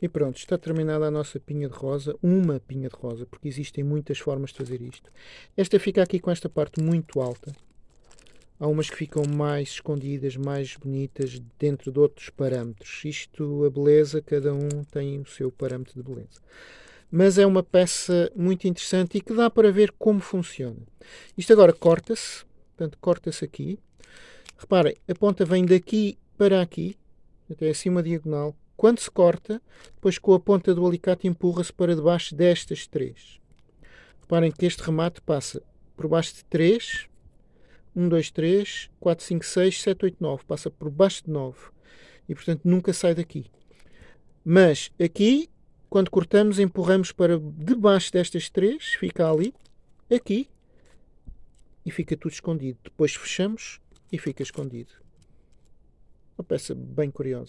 E pronto, está terminada a nossa pinha de rosa, uma pinha de rosa, porque existem muitas formas de fazer isto. Esta fica aqui com esta parte muito alta. Há umas que ficam mais escondidas, mais bonitas, dentro de outros parâmetros. Isto, a beleza, cada um tem o seu parâmetro de beleza. Mas é uma peça muito interessante e que dá para ver como funciona. Isto agora corta-se, portanto corta-se aqui. Reparem, a ponta vem daqui para aqui, até assim uma diagonal, quando se corta, depois com a ponta do alicate empurra-se para debaixo destas três. Reparem que este remate passa por baixo de 3, 1, 2, 3, 4, 5, 6, 7, 8, 9. Passa por baixo de 9. E portanto nunca sai daqui. Mas aqui, quando cortamos, empurramos para debaixo destas três, fica ali, aqui, e fica tudo escondido. Depois fechamos e fica escondido. Uma peça bem curiosa.